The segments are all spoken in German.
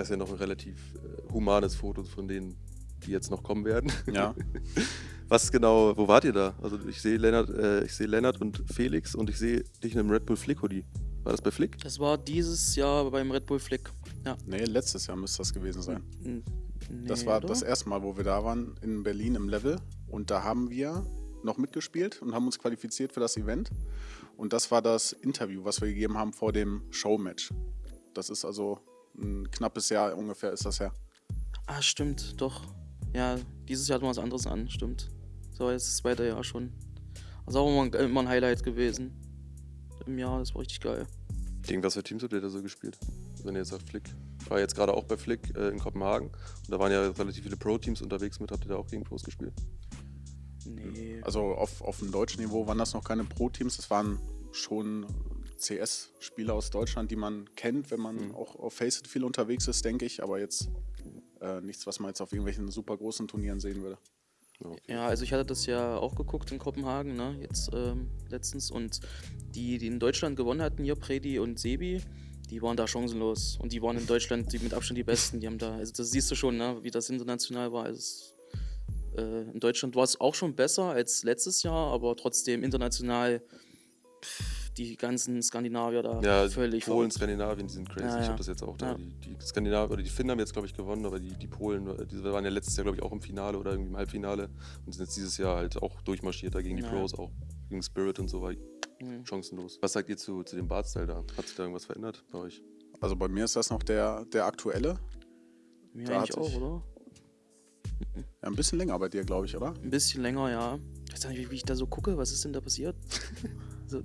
Das ist ja noch ein relativ äh, humanes Foto von denen, die jetzt noch kommen werden. Ja. Was genau, wo wart ihr da? Also ich sehe Lennart, äh, ich sehe Lennart und Felix und ich sehe dich in einem Red Bull Flick Hoodie. War das bei Flick? Das war dieses Jahr beim Red Bull Flick. Ja. Nee, letztes Jahr müsste das gewesen sein. N- Das nee, war oder? das erste Mal, wo wir da waren, in Berlin im Level. Und da haben wir noch mitgespielt und haben uns qualifiziert für das Event. Und das war das Interview, was wir gegeben haben vor dem Showmatch. Das ist also ein knappes Jahr ungefähr ist das her. Ah, stimmt, doch. Ja, dieses Jahr hatten wir was anderes an, stimmt. So, jetzt ist das zweite Jahr schon. Ist auch immer ein, immer ein Highlight gewesen. Im Jahr, das war richtig geil. Gegen was für Teams habt ihr da so gespielt? Wenn ihr jetzt sagt Flick. Ich war jetzt gerade auch bei Flick äh, in Kopenhagen und da waren ja relativ viele Pro-Teams unterwegs mit. Habt ihr da auch gegen Pros gespielt? Nee. Also auf, auf dem deutschen Niveau waren das noch keine Pro-Teams. Das waren schon CS-Spieler aus Deutschland, die man kennt, wenn man Mhm. auch auf Faceit viel unterwegs ist, denke ich. Aber jetzt äh, nichts, was man jetzt auf irgendwelchen super großen Turnieren sehen würde. Ja, okay. Ja, also ich hatte das ja auch geguckt in Kopenhagen, ne, jetzt ähm, letztens. Und die, die in Deutschland gewonnen hatten, hier Predi und Sebi, die waren da chancenlos. Und die waren in Deutschland die mit Abstand die Besten. Die haben da, also das siehst du schon, ne, wie das international war. Also äh, in Deutschland war es auch schon besser als letztes Jahr, aber trotzdem international pff, die ganzen Skandinavier da Ja, völlig Polen, verrückt. Skandinavien, die sind crazy. Ja, Ich ja. habe das jetzt auch da. Ja. Die, die Skandinavier oder die Finnen haben jetzt, glaube ich, gewonnen, aber die, die Polen, die waren ja letztes Jahr, glaube ich, auch im Finale oder irgendwie im Halbfinale und sind jetzt dieses Jahr halt auch durchmarschiert da gegen die Ja. Pros, auch gegen Spirit und so war Mhm. chancenlos. Was sagt ihr zu, zu dem Bartstyle da? Hat sich da irgendwas verändert bei euch? Also bei mir ist das noch der, der aktuelle. Mir Da eigentlich auch, oder? Ja, ein bisschen länger bei dir, glaube ich, oder? Ein bisschen länger, ja. Ich weiß nicht, wie, wie ich da so gucke. Was ist denn da passiert? So,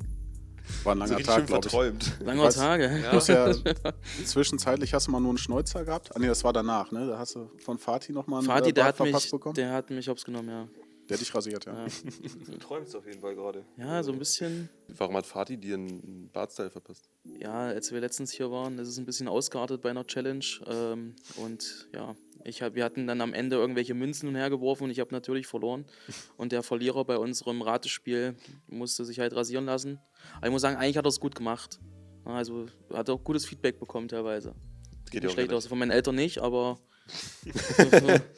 War ein langer Tag, glaube ich. verträumt. langer Was? Tage. Hast ja zwischenzeitlich hast du mal nur einen Schnäuzer gehabt. Ah nee, das war danach, ne? Da hast du von Fatih nochmal einen Fadi, äh, der hat, mich, verpasst bekommen. Der, der hat mich hops genommen, ja. hat dich rasiert, ja. Ja, Du träumst auf jeden Fall gerade. ja so ein bisschen. Warum hat Fatih dir einen Bartstyle verpasst? Ja, als wir letztens hier waren, ist es ein bisschen ausgeartet bei einer Challenge. Ähm, und ja, ich hab, wir hatten dann am Ende irgendwelche Münzen hergeworfen und ich habe natürlich verloren. Und der Verlierer bei unserem Ratespiel musste sich halt rasieren lassen. Aber ich muss sagen, eigentlich hat er es gut gemacht. Also hat auch gutes Feedback bekommen teilweise. Geht Nicht schlecht aus. Von meinen Eltern nicht, aber